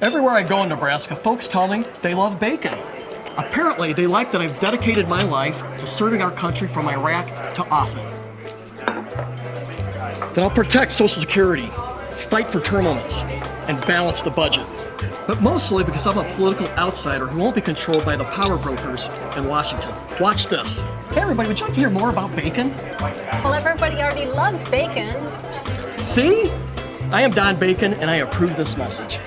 Everywhere I go in Nebraska, folks tell me they love bacon. Apparently, they like that I've dedicated my life to serving our country from Iraq to Offutt. That I'll protect Social Security, fight for term limits, and balance the budget. But mostly because I'm a political outsider who won't be controlled by the power brokers in Washington. Watch this. Hey everybody, would you like to hear more about bacon? Well, everybody already loves bacon. See? I am Don Bacon and I approve this message.